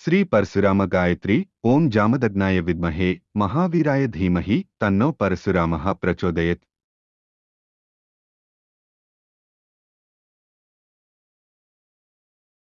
శ్రీ పరశురామ గాయత్రి ఓం జామదగ్నాయ విద్మహే మహావీరాయ ధీమహి తన్నో పరశురామ ప్రచోదయత్